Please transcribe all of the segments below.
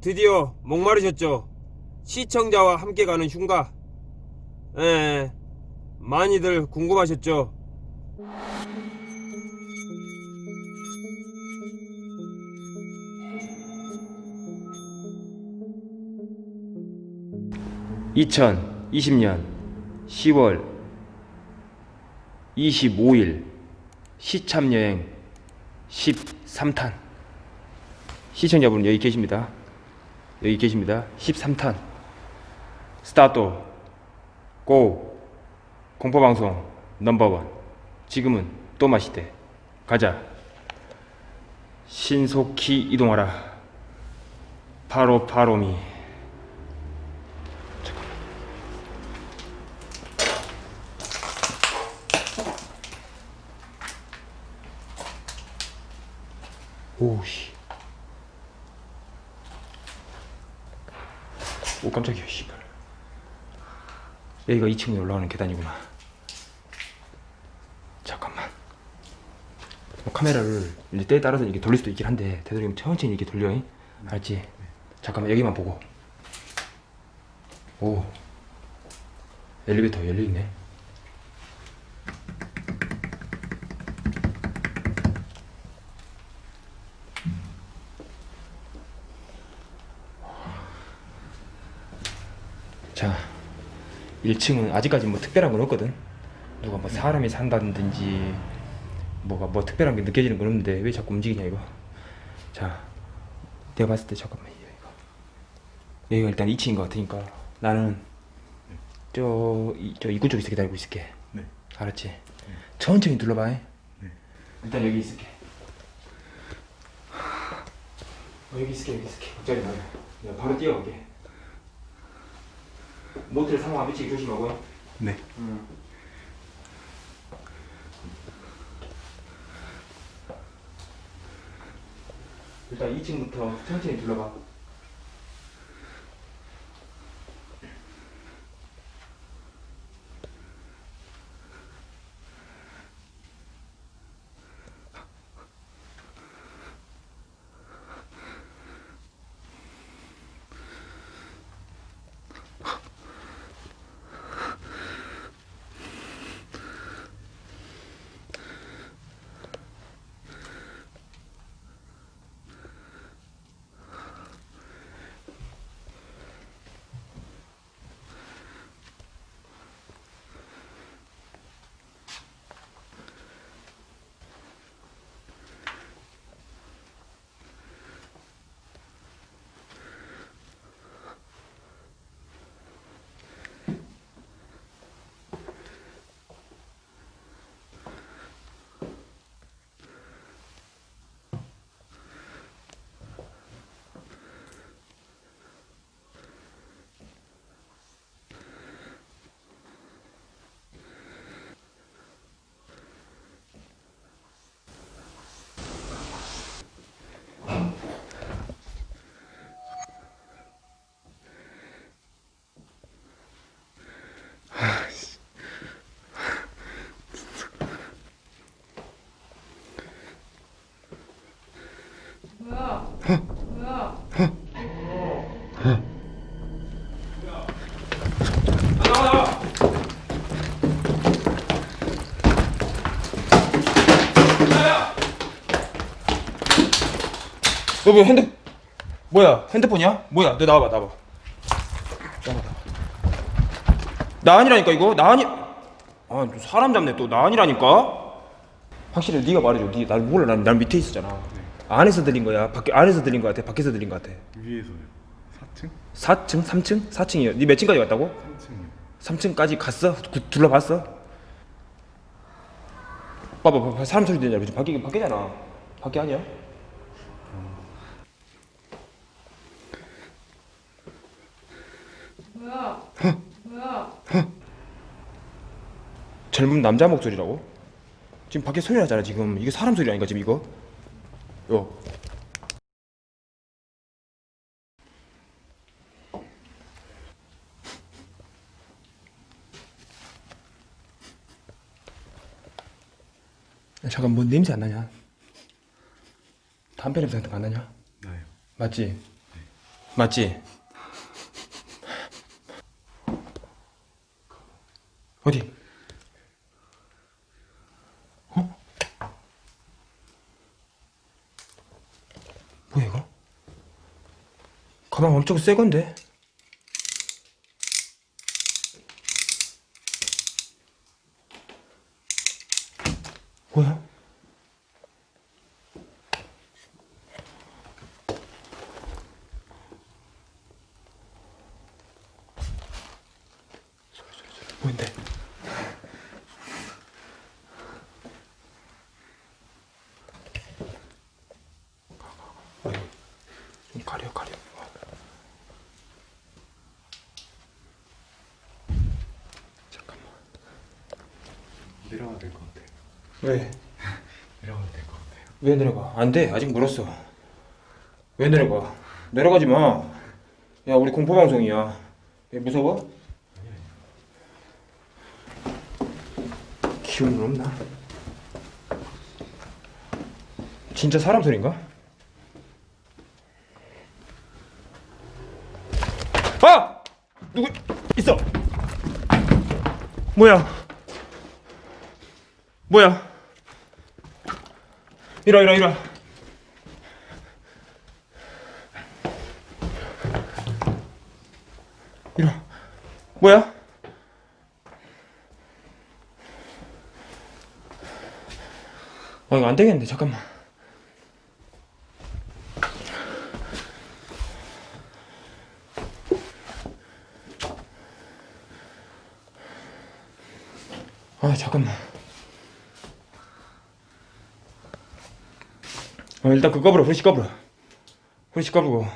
드디어 목마르셨죠? 시청자와 함께 가는 흉가. 예, 많이들 궁금하셨죠? (2020년 10월 25일) 시참여행 13탄 시청자분 여기 계십니다 여기 계십니다. 13탄. 스타트. 고. 공포방송 넘버원. 지금은 또 마시대. 가자. 신속히 이동하라. 바로 바로미. 오씨 오 깜짝이야 씨발. 여기가 2층에 올라가는 계단이구나. 잠깐만. 뭐 카메라를 이제 때에 따라서 이렇게 돌릴 수도 있긴 한데 되도록이면 천천히 이렇게 돌려 잉? 알지? 잠깐만 여기만 보고. 오. 엘리베이터 열려있네 자 1층은 아직까지 뭐 특별한 건 없거든. 누가 뭐 사람이 산다든지 뭐가 뭐 특별한 게 느껴지는 건 없는데 왜 자꾸 움직이냐 이거. 자 내가 봤을 때 잠깐만 이거 여기가 일단 2층인 것 같으니까 나는 저, 이- 저 입구 쪽에서 기다리고 있을게. 네. 알았지? 천천히 둘러봐. 네. 일단 여기 있을게. 어, 여기 있을게 여기 있을게. 걱정이 마요 내가 바로 뛰어갈게 모텔 상황 안 미치게 조심하고요 네. 일단 2층부터 천천히 둘러봐. 너뭐 핸드 뭐야 핸드폰이야? 뭐야 너 나와봐 나와봐 나와봐 나 아니라니까 이거 나 아니 아너 사람 잡네 또 나 아니라니까 확실히 네가 말해줘 네, 날 몰라 난, 난 밑에 있었잖아 안에서 들린 거야 밖에 안에서 들린 거 같아 밖에서 들린 거 같아 위에서요. 4층? 4층? 3층? 4층이야 네몇 층까지 갔다고? 3층이요. 3층까지 갔어? 구- 둘러봤어? 봐봐 봐봐 사람 소리 들리냐 지금 밖에 밖에잖아 밖에 아니야? 뭐야? 뭐야? 젊은 남자 목소리라고? 지금 밖에 소리 나잖아 지금 이게 사람 소리 아닌가 지금 이거? 요 야, 잠깐 뭐 냄새 안 나냐? 담배 냄새 같은 거 안 나냐? 나요. 맞지? 맞지? 어디? 어? 뭐야 이거? 가방 엄청 새 건데? 가려 가려. 잠깐만. 내려가야 될 것 같아요. 왜? 내려가야 될 것 같아요. 왜 내려가? 안 돼. 아직 멀었어. 왜 내려가? 내려가지 마. 야, 우리 공포 방송이야. 왜 무서워? 기운은 없나? 진짜 사람 소린가? 아! 누구 있어? 뭐야? 뭐야? 이리 와. 이리 와. 뭐야? 아, 이거 안 되겠는데, 잠깐만. 아, 잠깐만. 어, 일단 그거 불어, 후리시 꺼불어. 후리시 꺼불고.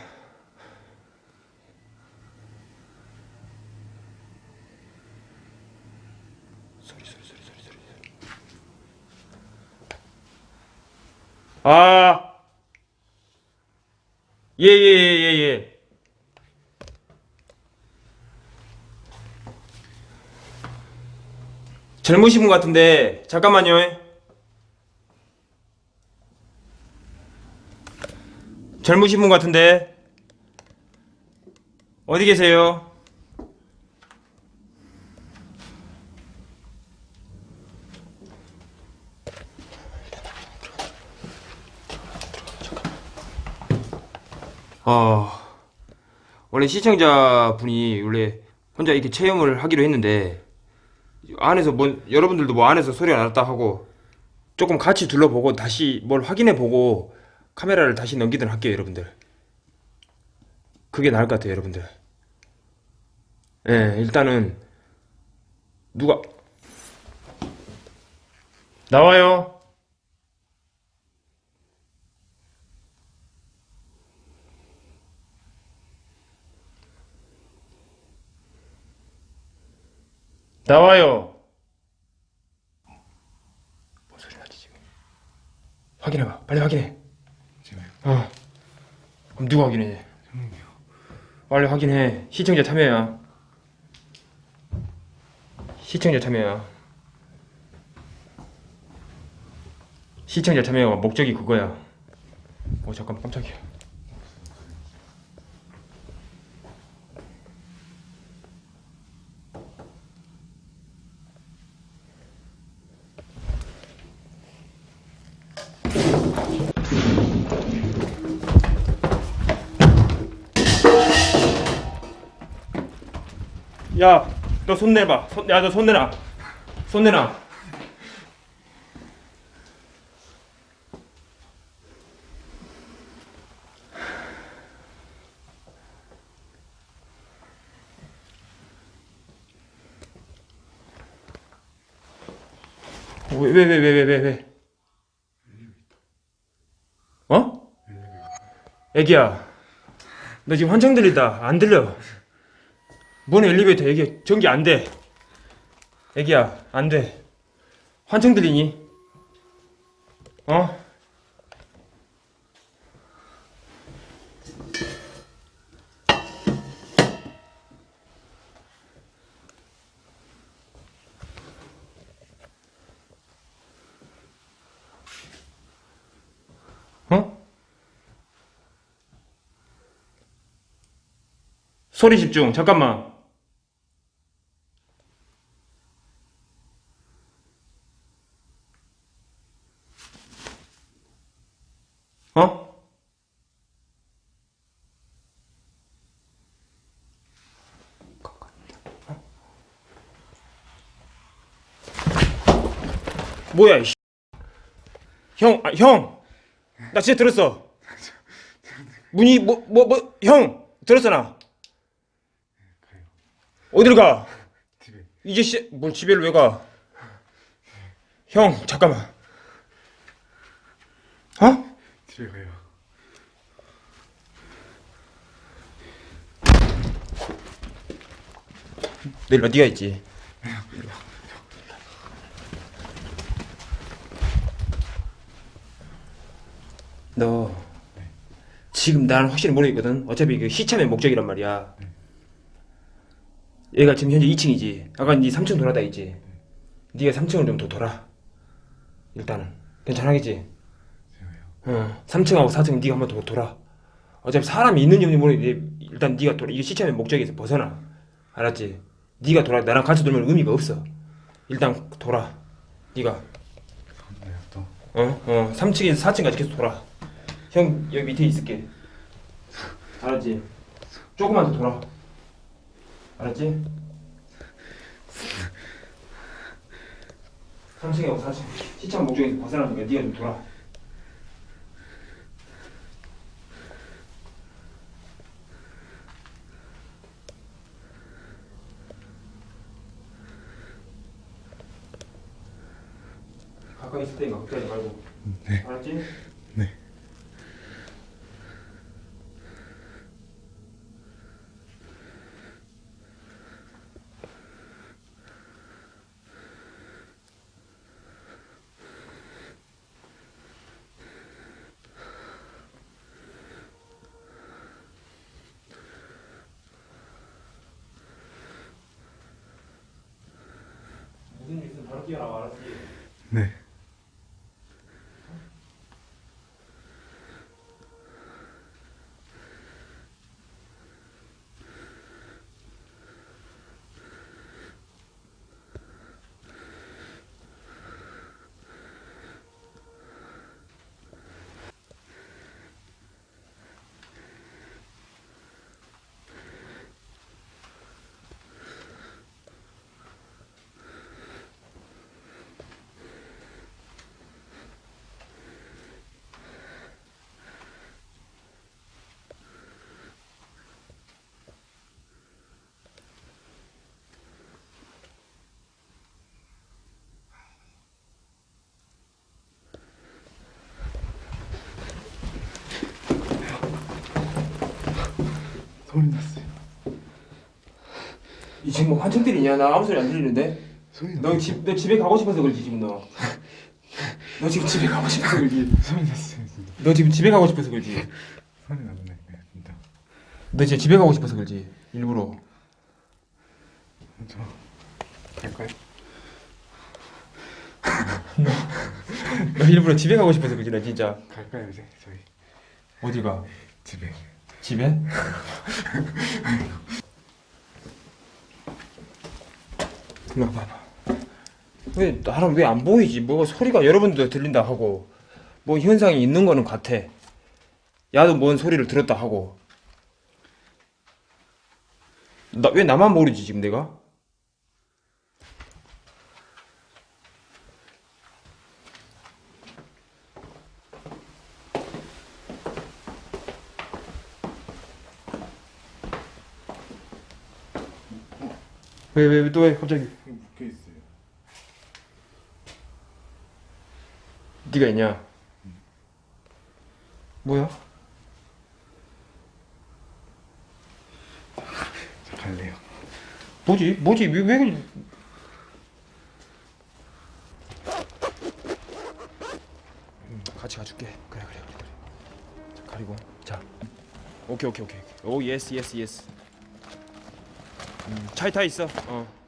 소리, 소리, 소리, 소리, 소리. 아! 예, 예, 예, 예, 예. 젊으신 분 같은데, 잠깐만요. 젊으신 분 같은데 어디 계세요? 아 원래 시청자 분이 원래 혼자 이렇게 체험을 하기로 했는데 안에서 뭐 여러분들도 뭐 안에서 소리가 났다 하고 조금 같이 둘러보고 다시 뭘 확인해 보고 카메라를 다시 넘기도록 할게요, 여러분들. 그게 나을 것 같아요, 여러분들. 예, 일단은 누가 나와요. 나와요. 뭔 소리 나지 지금? 확인해봐. 빨리 확인해. 지금 어. 그럼 누가 확인해? 형님이요. 빨리 확인해. 시청자 참여야. 시청자 참여야. 시청자 참여가 목적이 그거야. 어 잠깐 깜짝이야. 야, 너 손 내봐. 손, 야, 너 손 내놔. 손 내놔. 왜, 왜, 왜, 왜, 왜, 왜, 왜? 어? 애기야, 너 지금 환청 들리다. 안 들려. 뭔 엘리베이터 애기 전기 안 돼. 애기야 안 돼. 환청 들리니? 어? 어? 소리 집중. 잠깐만. 어? 뭐야 이 형, 아, 형, 나 진짜 들었어. 문이 뭐 뭐 뭐 형 들었어 나. 어디를 가? 집에. 이제 씨, 뭘 집에를 왜 가? 형, 잠깐만. 어? 집에 가요. 내일 어디 가 있지? 너 지금 나는 확실히 모르겠거든. 어차피 그 시참의 목적이란 말이야. 얘가 지금 현재 2층이지. 아까 네 3층 돌아다 있지. 네가 3층을 좀 더 돌아. 일단은 괜찮아겠지? 어, 3층하고 4층 네가 한번 더 돌아. 어차피 사람이 있는지 없는지 모르겠는데 일단 네가 돌아. 이게 시참의 목적에서 벗어나. 알았지? 네가 돌아. 나랑 같이 돌면 의미가 없어. 일단 돌아. 네가. 어? 어 3층에서 4층까지 계속 돌아. 형 여기 밑에 있을게. 알았지? 조금만 더 돌아. 알았지? 3층하고 4층 시참 목적에서 벗어나니까 네가 좀 돌아. 가까이 있을 테니까 걱정하지 말고. 네. 알았지? 네. 무슨 일 있으면 바로 네. 소리 났어요. 이 지금 뭐 환청 때리냐? 나 아무 소리 안 들리는데? 소리 너, 집, 너 집에 가고 싶어서 그러지 지금 너. 너 지금 집에 가고 싶어서 그러지. 소리 났어요, 진짜. 너 지금 집에 가고 싶어서 그러지. 소리 나네, 네, 진짜. 너 지금 집에 가고 싶어서 그러지. 일부러. 저 갈까요? 너 일부러 집에 가고 싶어서 그러지 나 진짜. 갈까요, 이제 저희 어디 가? 집에. 집에? 일로 와봐봐. 왜 나랑 왜 안 보이지? 뭐가 소리가 여러분들 들린다 하고 뭐 현상이 있는 거는 같아. 야도 뭔 소리를 들었다 하고. 나 왜 나만 모르지 지금 내가? 왜 왜 또 왜 갑자기? 여기 묶여 있어요. 네가 있냐? 뭐야? 저 갈래요. 뭐지? 뭐지? 왜, 왜? 음, 같이 가줄게. 그래, 그래, 그래, 그래. 자, 가리고. 자. 오케이, 오케이, 오케이. 오, 예스, 예스, 예스. 음, 차에 타 있어. 어.